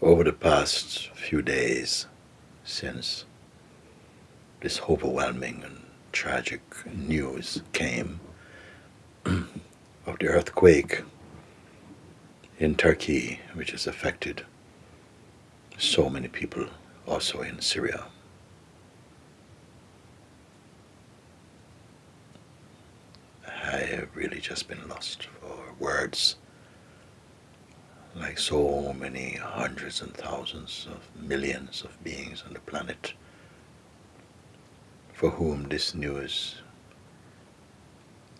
over the past few days since this overwhelming and tragic news came of the earthquake in Turkey, which has affected so many people also in Syria. I have really just been lost for words like so many hundreds and thousands of millions of beings on the planet for whom this news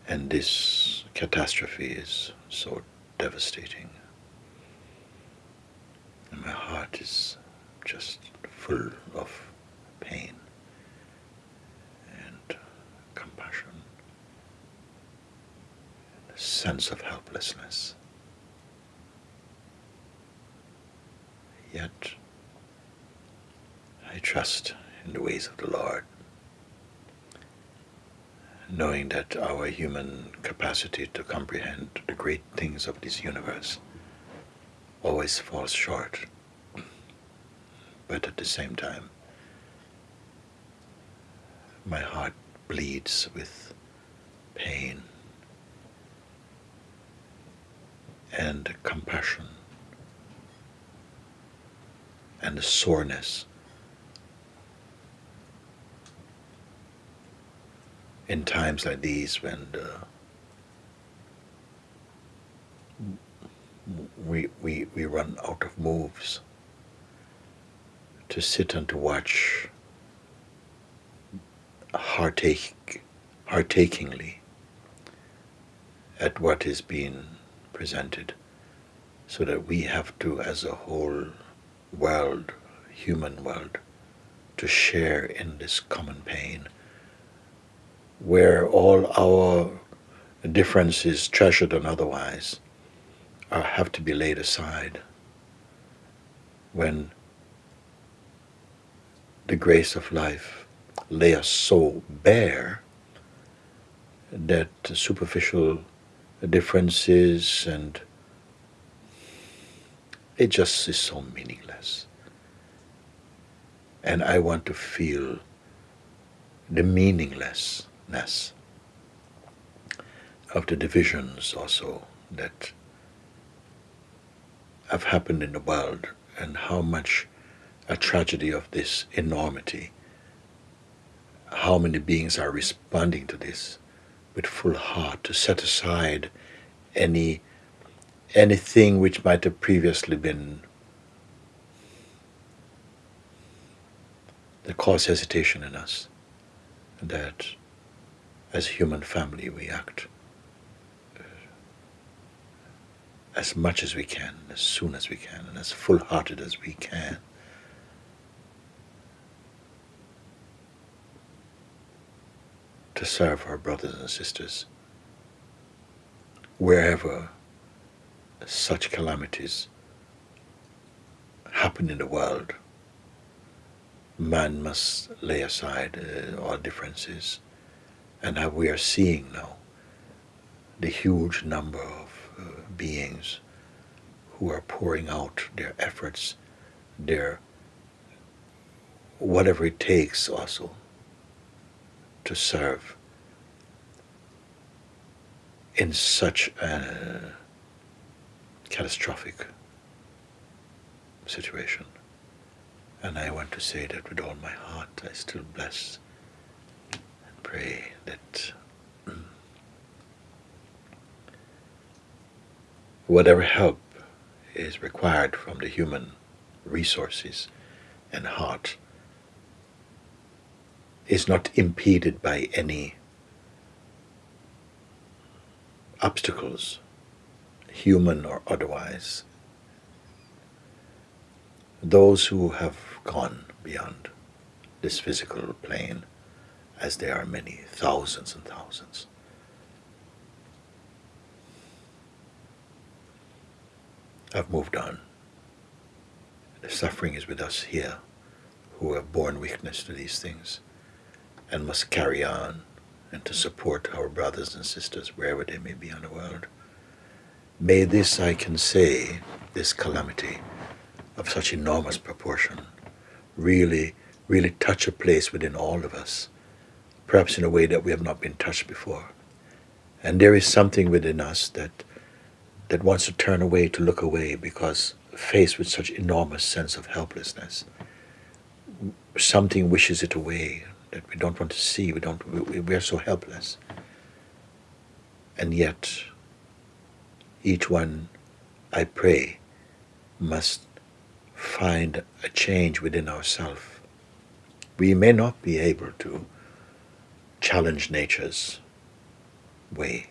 and this catastrophe is so devastating. And my heart is just full of pain and compassion, and a sense of helplessness. Yet I trust in the ways of the Lord, knowing that our human capacity to comprehend the great things of this universe always falls short. But at the same time, my heart bleeds with pain and compassion and the soreness. In times like these when the, we, we, we run out of moves to sit and to watch heartache, heartachingly at what is being presented so that we have to as a whole world, human world, to share in this common pain where all our differences, treasured and otherwise, are, have to be laid aside when the grace of life lay us so bare that superficial differences and it just is so meaningless. And I want to feel the meaninglessness of the divisions also that have happened in the world and how much a tragedy of this enormity, how many beings are responding to this with full heart to set aside any anything which might have previously been that cause hesitation in us that as human family we act uh, as much as we can, as soon as we can, and as full-hearted as we can. to serve our brothers and sisters wherever such calamities happen in the world, man must lay aside uh, all differences. And now we are seeing now the huge number of uh, beings who are pouring out their efforts, their whatever it takes also to serve in such a catastrophic situation. And I want to say that with all my heart, I still bless and pray that mm, whatever help is required from the human resources and heart is not impeded by any obstacles human or otherwise, those who have gone beyond this physical plane, as there are many, thousands and thousands, have moved on. The suffering is with us here, who have borne witness to these things, and must carry on and to support our brothers and sisters wherever they may be in the world. May this, I can say, this calamity of such enormous proportion really, really touch a place within all of us, perhaps in a way that we have not been touched before. And there is something within us that that wants to turn away to look away because faced with such enormous sense of helplessness, something wishes it away that we don't want to see. We don't. We, we are so helpless. And yet, each one, I pray, must find a change within ourselves. We may not be able to challenge nature's way.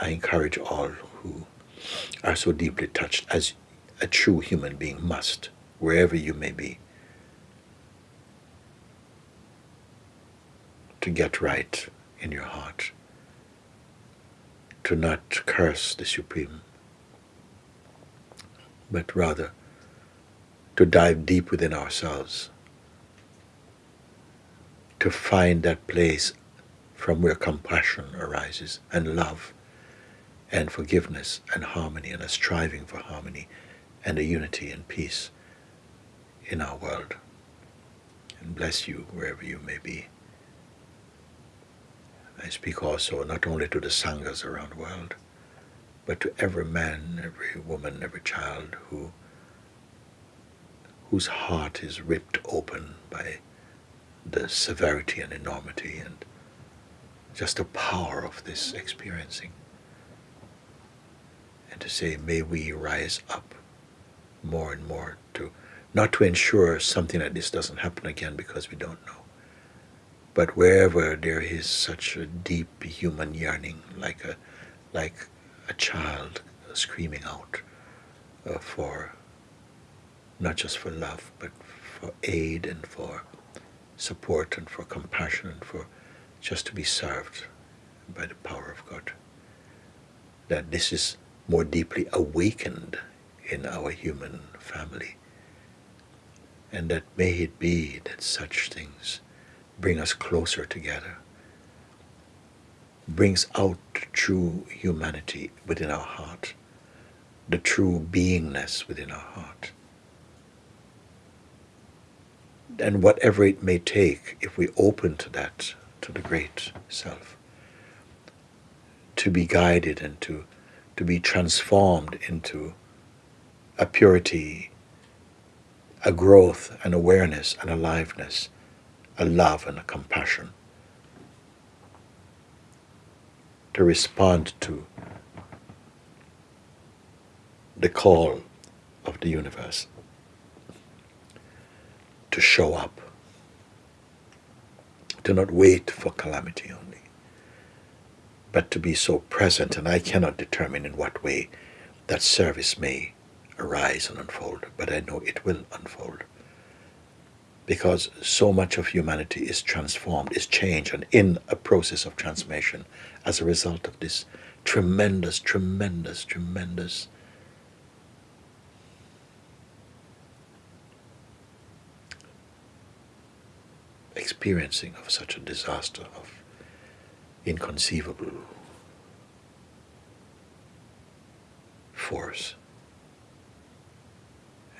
I encourage all who are so deeply touched as a true human being must, wherever you may be, to get right in your heart, to not curse the Supreme, but rather to dive deep within ourselves, to find that place from where compassion arises and love and forgiveness and harmony and a striving for harmony and a unity and peace in our world. And bless you wherever you may be. I speak also not only to the Sanghas around the world, but to every man, every woman, every child who whose heart is ripped open by the severity and enormity and just the power of this experiencing. And to say, may we rise up more and more to not to ensure something like this doesn't happen again because we don't know. But wherever there is such a deep human yearning, like a like a child screaming out uh, for not just for love, but for aid and for support and for compassion and for just to be served by the power of God. That this is more deeply awakened in our human family. And that may it be that such things bring us closer together, brings out true humanity within our heart, the true beingness within our heart. And whatever it may take, if we open to that, to the great self, to be guided and to, to be transformed into a purity, a growth, an awareness, an aliveness, a love and a compassion to respond to the call of the universe to show up, to not wait for calamity only, but to be so present, and I cannot determine in what way that service may arise and unfold, but I know it will unfold. Because so much of humanity is transformed, is changed, and in a process of transformation as a result of this tremendous, tremendous, tremendous experiencing of such a disaster of inconceivable force.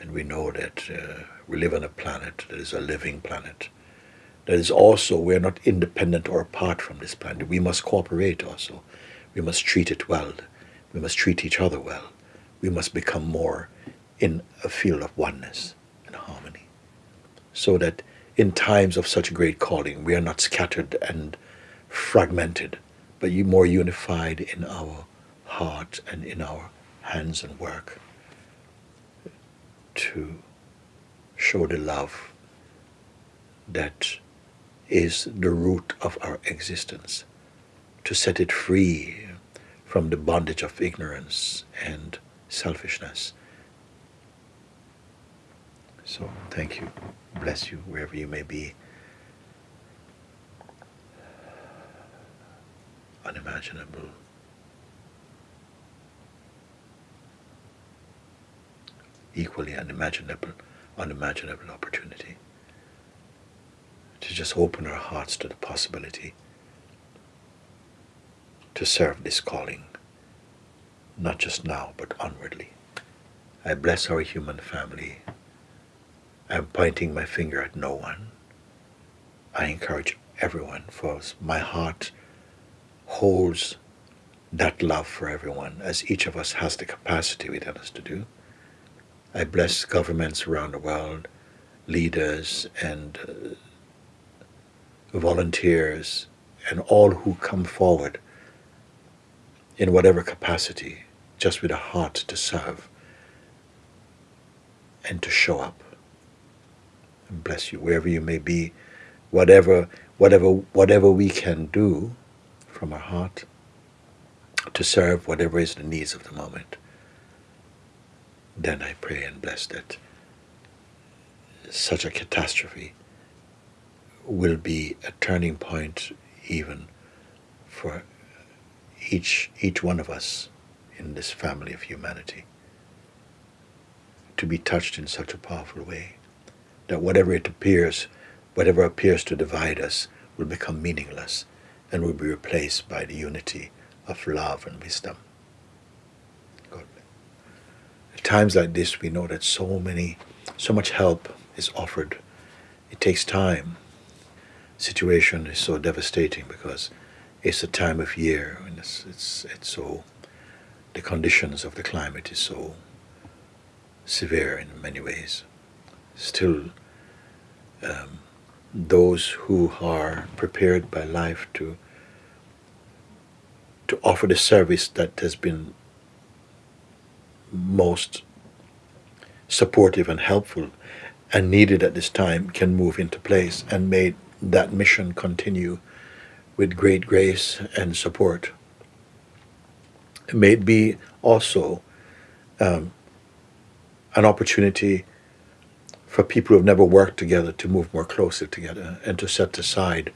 And we know that uh, we live on a planet that is a living planet. That is also, we are not independent or apart from this planet. We must cooperate also. We must treat it well. We must treat each other well. We must become more in a field of oneness and harmony. So that in times of such great calling, we are not scattered and fragmented, but more unified in our heart and in our hands and work to show the love that is the root of our existence, to set it free from the bondage of ignorance and selfishness. So, thank you. Bless you wherever you may be. Unimaginable equally unimaginable, unimaginable opportunity to just open our hearts to the possibility to serve this calling, not just now, but onwardly. I bless our human family I'm pointing my finger at no one. I encourage everyone, for my heart holds that love for everyone, as each of us has the capacity within us to do. I bless governments around the world, leaders and uh, volunteers, and all who come forward in whatever capacity, just with a heart to serve and to show up. And bless you wherever you may be, whatever, whatever, whatever we can do from our heart to serve whatever is the needs of the moment. Then I pray and bless that such a catastrophe will be a turning point even for each, each one of us in this family of humanity to be touched in such a powerful way that whatever it appears, whatever appears to divide us will become meaningless and will be replaced by the unity of love and wisdom. Times like this, we know that so many, so much help is offered. It takes time. Situation is so devastating because it's a time of year and it's, it's, it's so, the conditions of the climate is so severe in many ways. Still, um, those who are prepared by life to to offer the service that has been most supportive and helpful and needed at this time can move into place and may that mission continue with great grace and support. May it be also um, an opportunity for people who have never worked together to move more closely together and to set aside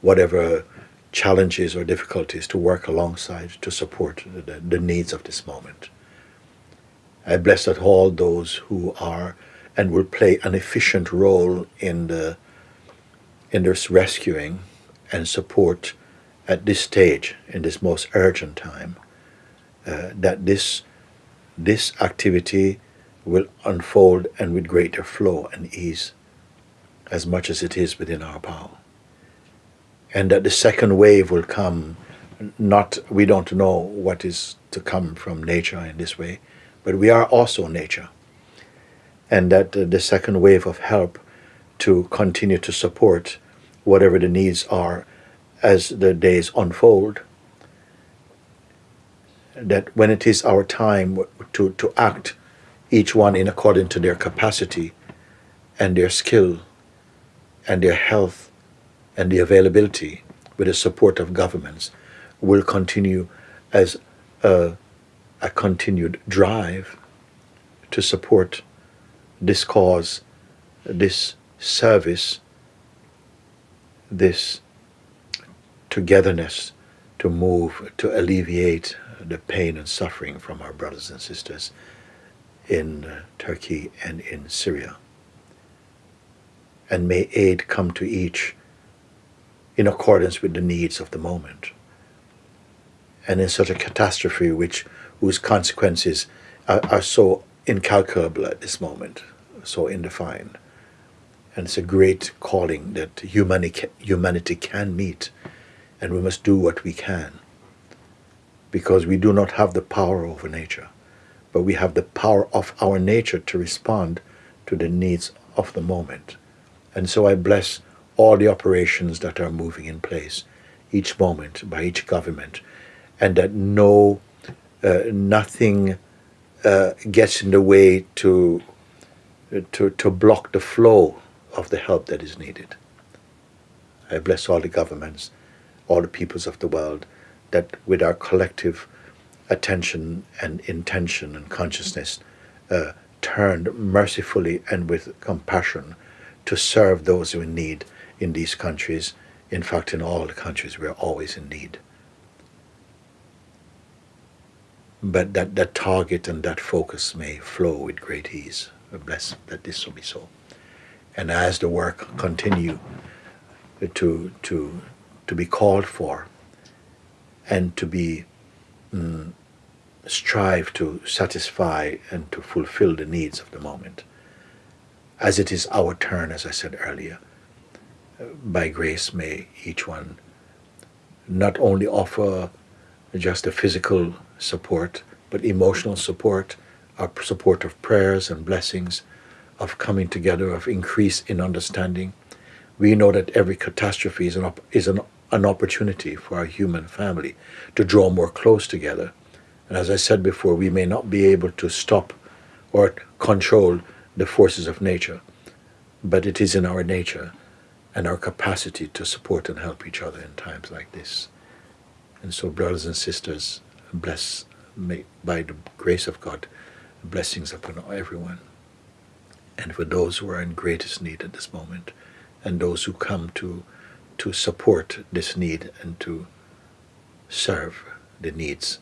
whatever challenges or difficulties to work alongside to support the, the needs of this moment. I bless that all those who are and will play an efficient role in the in this rescuing and support at this stage, in this most urgent time, uh, that this this activity will unfold and with greater flow and ease as much as it is within our power. And that the second wave will come, not, we don't know what is to come from nature in this way, but we are also nature. And that uh, the second wave of help to continue to support whatever the needs are as the days unfold, that when it is our time to, to act each one in according to their capacity and their skill and their health and the availability with the support of governments will continue as a, a continued drive to support this cause, this service, this togetherness to move, to alleviate the pain and suffering from our brothers and sisters in uh, Turkey and in Syria. And may aid come to each in accordance with the needs of the moment. And in such a catastrophe which whose consequences are, are so incalculable at this moment, so indefined. And it's a great calling that humanity, humanity can meet, and we must do what we can, because we do not have the power over nature but we have the power of our nature to respond to the needs of the moment. And so I bless all the operations that are moving in place each moment by each government, and that no, uh, nothing uh, gets in the way to, to, to block the flow of the help that is needed. I bless all the governments, all the peoples of the world, that with our collective attention and intention and consciousness uh, turned mercifully and with compassion to serve those who are in need in these countries. In fact, in all the countries, we are always in need. But that, that target and that focus may flow with great ease. Bless that this will be so. And as the work continue to, to, to be called for and to be mm, strive to satisfy and to fulfill the needs of the moment. as it is our turn, as I said earlier. By grace, may each one not only offer just a physical support, but emotional support, our support of prayers and blessings, of coming together, of increase in understanding. We know that every catastrophe is an, is an, an opportunity for our human family to draw more close together. And as I said before, we may not be able to stop or control the forces of nature, but it is in our nature and our capacity to support and help each other in times like this. And so, brothers and sisters, bless may, by the grace of God, blessings upon everyone. And for those who are in greatest need at this moment, and those who come to to support this need and to serve the needs,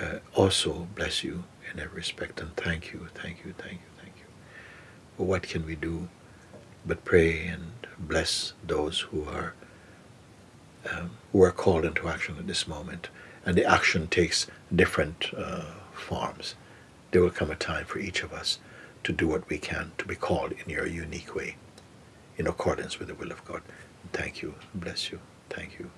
uh, also bless you in every respect and thank you, thank you, thank you, thank you. What can we do but pray and bless those who are um, who are called into action at this moment. And the action takes different uh, forms. There will come a time for each of us to do what we can to be called in your unique way, in accordance with the will of God. thank you. Bless you. Thank you.